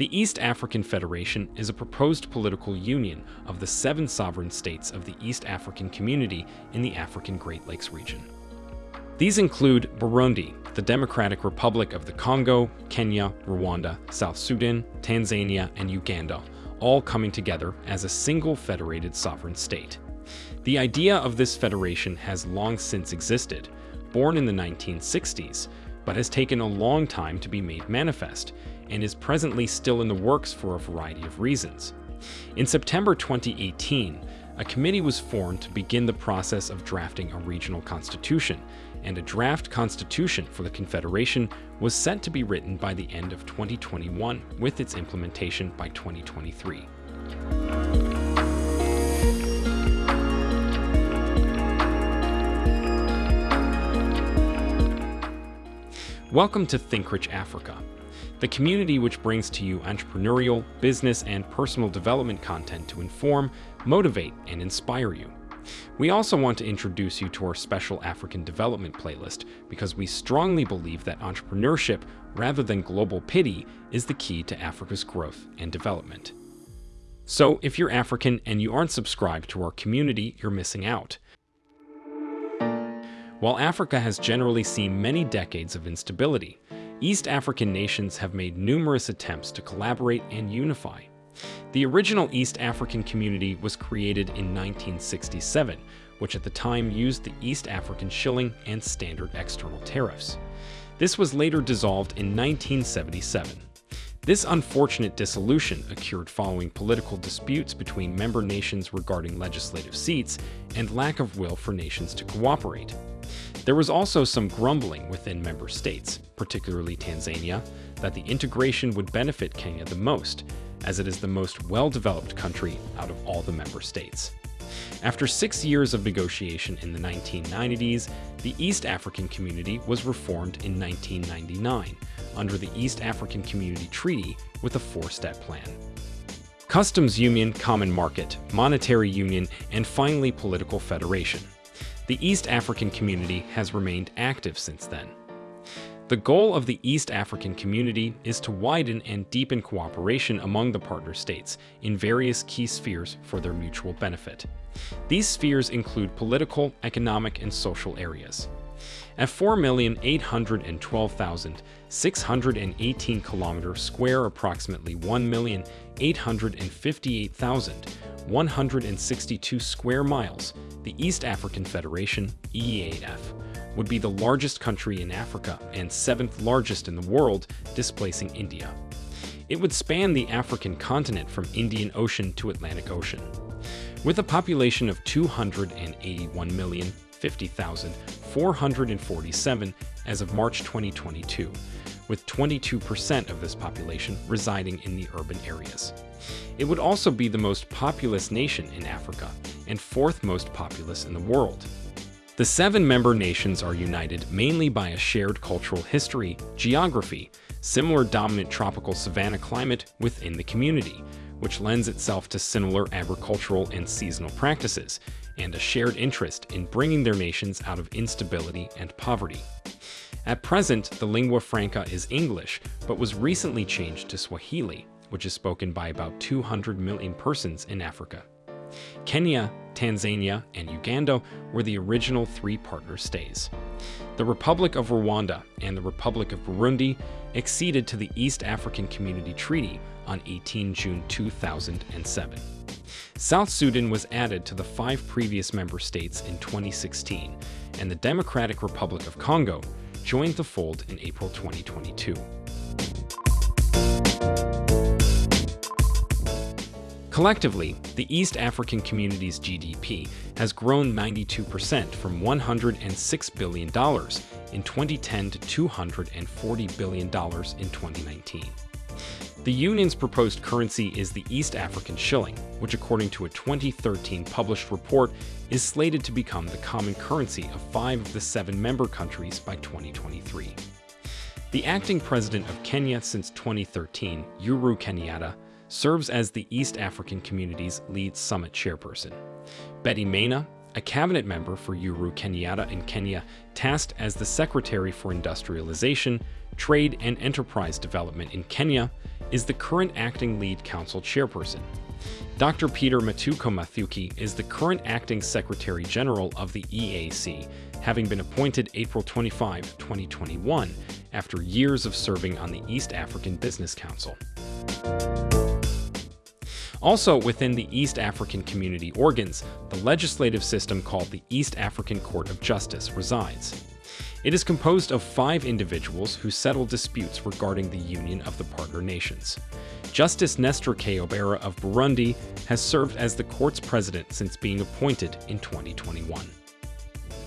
The East African Federation is a proposed political union of the seven sovereign states of the East African Community in the African Great Lakes region. These include Burundi, the Democratic Republic of the Congo, Kenya, Rwanda, South Sudan, Tanzania, and Uganda, all coming together as a single federated sovereign state. The idea of this federation has long since existed, born in the 1960s, but has taken a long time to be made manifest, and is presently still in the works for a variety of reasons. In September 2018, a committee was formed to begin the process of drafting a regional constitution, and a draft constitution for the Confederation was set to be written by the end of 2021, with its implementation by 2023. Welcome to Think Rich Africa, the community which brings to you entrepreneurial, business, and personal development content to inform, motivate, and inspire you. We also want to introduce you to our special African development playlist because we strongly believe that entrepreneurship, rather than global pity, is the key to Africa's growth and development. So, if you're African and you aren't subscribed to our community, you're missing out. While Africa has generally seen many decades of instability, East African nations have made numerous attempts to collaborate and unify. The original East African community was created in 1967, which at the time used the East African shilling and standard external tariffs. This was later dissolved in 1977. This unfortunate dissolution occurred following political disputes between member nations regarding legislative seats and lack of will for nations to cooperate. There was also some grumbling within member states, particularly Tanzania, that the integration would benefit Kenya the most, as it is the most well-developed country out of all the member states. After six years of negotiation in the 1990s, the East African Community was reformed in 1999 under the East African Community Treaty with a four-step plan. Customs Union, Common Market, Monetary Union, and finally Political Federation. The East African Community has remained active since then. The goal of the East African community is to widen and deepen cooperation among the partner states in various key spheres for their mutual benefit. These spheres include political, economic, and social areas. At 4,812,618 kilometers square, approximately 1,858,162 square miles, the East African Federation, EAF, would be the largest country in Africa and seventh largest in the world, displacing India. It would span the African continent from Indian Ocean to Atlantic Ocean. With a population of 281,050,447 as of March 2022, with 22% of this population residing in the urban areas. It would also be the most populous nation in Africa and fourth most populous in the world. The seven member nations are united mainly by a shared cultural history, geography, similar dominant tropical savanna climate within the community, which lends itself to similar agricultural and seasonal practices, and a shared interest in bringing their nations out of instability and poverty. At present, the lingua franca is English, but was recently changed to Swahili, which is spoken by about 200 million persons in Africa. Kenya, Tanzania, and Uganda were the original three partner stays. The Republic of Rwanda and the Republic of Burundi acceded to the East African Community Treaty on 18 June 2007. South Sudan was added to the five previous member states in 2016, and the Democratic Republic of Congo joined the fold in April 2022. Collectively, the East African community's GDP has grown 92% from $106 billion in 2010 to $240 billion in 2019. The Union's proposed currency is the East African shilling, which according to a 2013 published report is slated to become the common currency of five of the seven member countries by 2023. The acting president of Kenya since 2013, Uhuru Kenyatta, serves as the East African community's lead summit chairperson. Betty Maina, a cabinet member for Uhuru Kenyatta in Kenya, tasked as the Secretary for Industrialization, Trade and Enterprise Development in Kenya, is the current acting lead council chairperson. Dr. Peter Mutuku Mathuki is the current acting Secretary General of the EAC, having been appointed April 25, 2021, after years of serving on the East African Business Council. Also within the East African community organs, the legislative system called the East African Court of Justice resides. It is composed of five individuals who settle disputes regarding the union of the partner nations. Justice Nestor Kayobera of Burundi has served as the court's president since being appointed in 2021.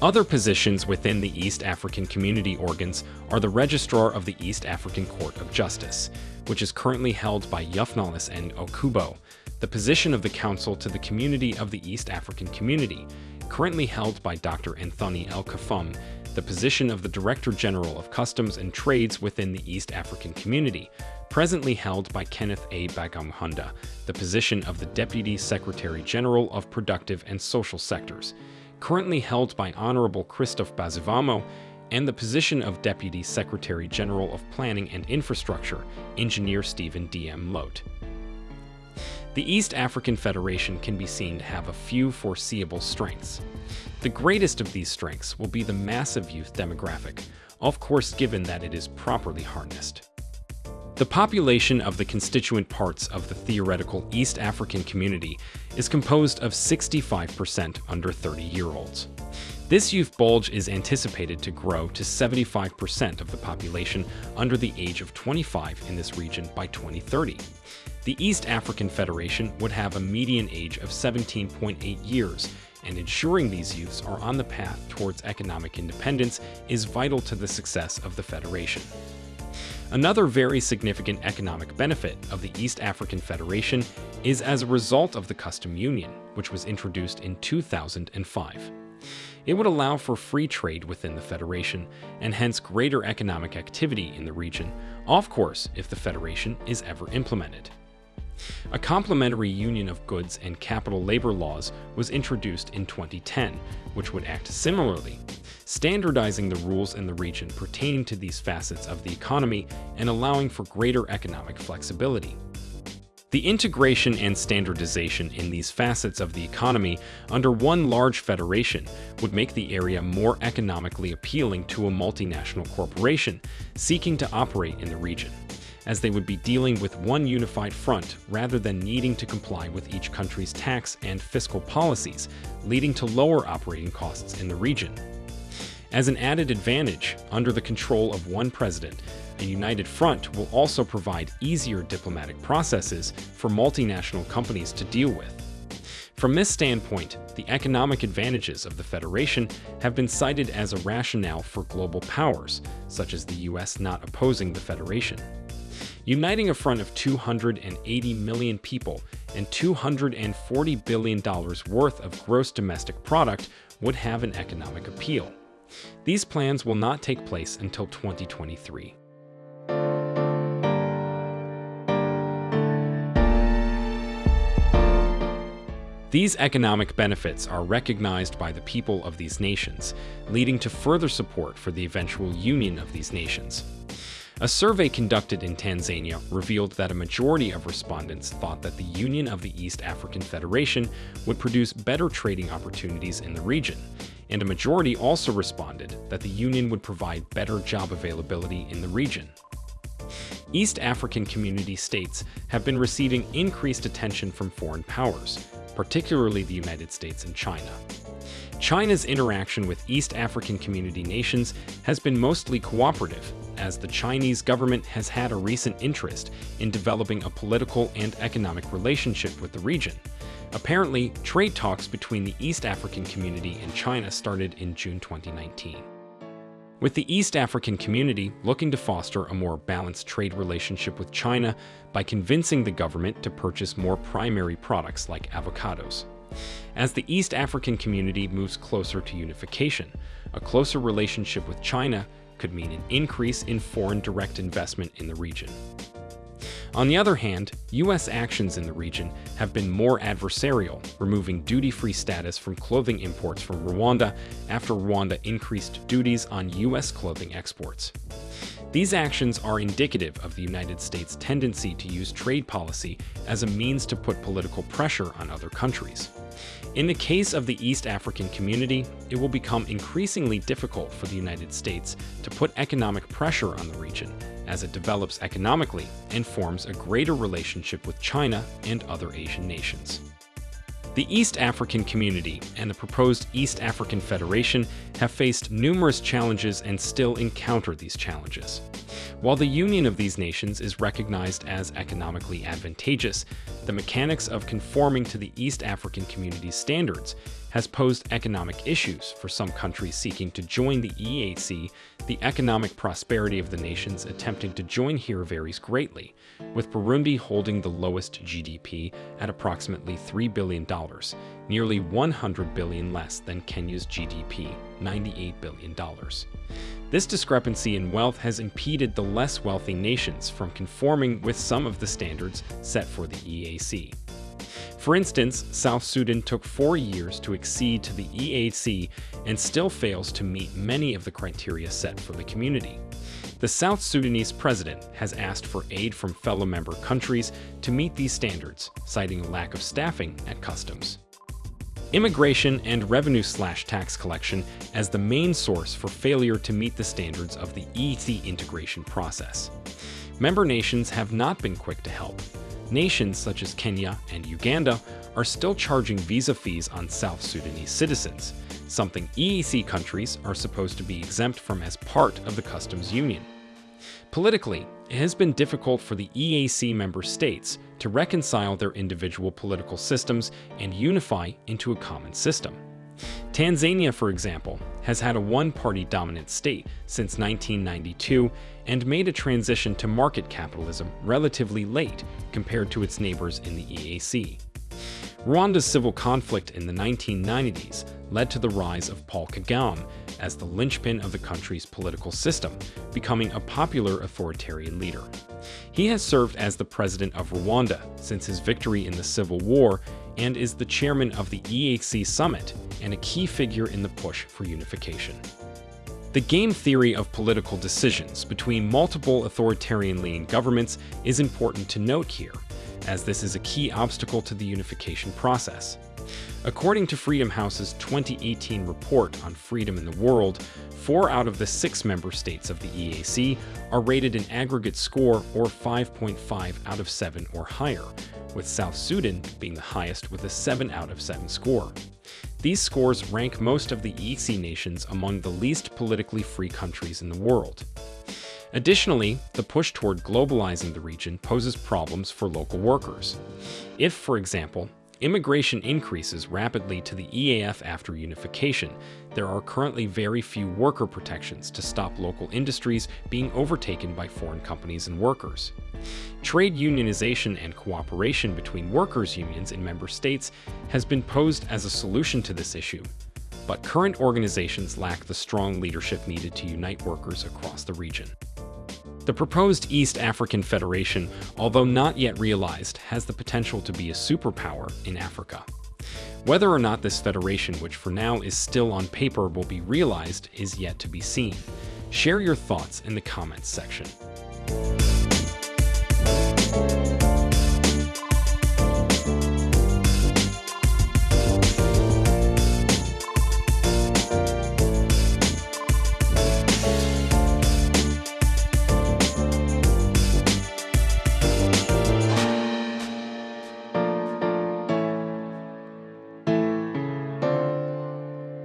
Other positions within the East African community organs are the Registrar of the East African Court of Justice, which is currently held by Yufnalis N. Okubo, the position of the Council to the Community of the East African Community, currently held by Dr. Anthony L. Kafumbe, the position of the Director General of Customs and Trades within the East African Community, presently held by Kenneth A. Bagamuhunda, the position of the Deputy Secretary General of Productive and Social Sectors, currently held by Honorable Christophe Bazivamo, and the position of Deputy Secretary General of Planning and Infrastructure, Engineer Stephen D. Mlote. The East African Federation can be seen to have a few foreseeable strengths. The greatest of these strengths will be the massive youth demographic, of course given that it is properly harnessed. The population of the constituent parts of the theoretical East African community is composed of 65% under 30-year-olds. This youth bulge is anticipated to grow to 75% of the population under the age of 25 in this region by 2030. The East African Federation would have a median age of 17.8 years, and ensuring these youths are on the path towards economic independence is vital to the success of the Federation. Another very significant economic benefit of the East African Federation is as a result of the custom union, which was introduced in 2005. It would allow for free trade within the Federation, and hence greater economic activity in the region, of course if the Federation is ever implemented. A complementary union of goods and capital labor laws was introduced in 2010, which would act similarly, standardizing the rules in the region pertaining to these facets of the economy and allowing for greater economic flexibility. The integration and standardization in these facets of the economy under one large federation would make the area more economically appealing to a multinational corporation seeking to operate in the region as they would be dealing with one unified front rather than needing to comply with each country's tax and fiscal policies, leading to lower operating costs in the region. As an added advantage, under the control of one president, a united front will also provide easier diplomatic processes for multinational companies to deal with. From this standpoint, the economic advantages of the Federation have been cited as a rationale for global powers, such as the US not opposing the Federation. Uniting a front of 280 million people and $240 billion worth of gross domestic product would have an economic appeal. These plans will not take place until 2023. These economic benefits are recognized by the people of these nations, leading to further support for the eventual union of these nations. A survey conducted in Tanzania revealed that a majority of respondents thought that the Union of the East African Federation would produce better trading opportunities in the region, and a majority also responded that the Union would provide better job availability in the region. East African community states have been receiving increased attention from foreign powers, particularly the United States and China. China's interaction with East African community nations has been mostly cooperative, as the Chinese government has had a recent interest in developing a political and economic relationship with the region. Apparently, trade talks between the East African community and China started in June 2019. With the East African community looking to foster a more balanced trade relationship with China by convincing the government to purchase more primary products like avocados. As the East African community moves closer to unification, a closer relationship with China could mean an increase in foreign direct investment in the region. On the other hand, U.S. actions in the region have been more adversarial, removing duty-free status from clothing imports from Rwanda after Rwanda increased duties on U.S. clothing exports. These actions are indicative of the United States' tendency to use trade policy as a means to put political pressure on other countries. In the case of the East African community, it will become increasingly difficult for the United States to put economic pressure on the region as it develops economically and forms a greater relationship with China and other Asian nations. The East African community and the proposed East African Federation have faced numerous challenges and still encounter these challenges. While the union of these nations is recognized as economically advantageous, the mechanics of conforming to the East African community's standards has posed economic issues for some countries seeking to join the EAC. The economic prosperity of the nations attempting to join here varies greatly, with Burundi holding the lowest GDP at approximately $3 billion, nearly 100 billion less than Kenya's GDP, $98 billion. This discrepancy in wealth has impeded the less wealthy nations from conforming with some of the standards set for the EAC. For instance, South Sudan took four years to accede to the EAC and still fails to meet many of the criteria set for the community. The South Sudanese president has asked for aid from fellow member countries to meet these standards, citing a lack of staffing at customs. Immigration and revenue slash tax collection as the main source for failure to meet the standards of the EAC integration process. Member nations have not been quick to help, Nations such as Kenya and Uganda are still charging visa fees on South Sudanese citizens, something EAC countries are supposed to be exempt from as part of the customs union. Politically, it has been difficult for the EAC member states to reconcile their individual political systems and unify into a common system. Tanzania, for example, has had a one-party dominant state since 1992 and made a transition to market capitalism relatively late compared to its neighbors in the EAC. Rwanda's civil conflict in the 1990s led to the rise of Paul Kagame as the linchpin of the country's political system, becoming a popular authoritarian leader. He has served as the president of Rwanda since his victory in the Civil War and is the chairman of the EAC Summit and a key figure in the push for unification. The game theory of political decisions between multiple authoritarian-leaning governments is important to note here, as this is a key obstacle to the unification process. According to Freedom House's 2018 report on freedom in the world, four out of the six member states of the EAC are rated an aggregate score or 5.5 out of 7 or higher, with South Sudan being the highest with a 7 out of 7 score. These scores rank most of the EAC nations among the least politically free countries in the world. Additionally, the push toward globalizing the region poses problems for local workers. If, for example, immigration increases rapidly to the EAF after unification, there are currently very few worker protections to stop local industries being overtaken by foreign companies and workers. Trade unionization and cooperation between workers' unions in member states has been posed as a solution to this issue, but current organizations lack the strong leadership needed to unite workers across the region. The proposed East African Federation, although not yet realized, has the potential to be a superpower in Africa. Whether or not this federation, which for now is still on paper, will be realized is yet to be seen. Share your thoughts in the comments section.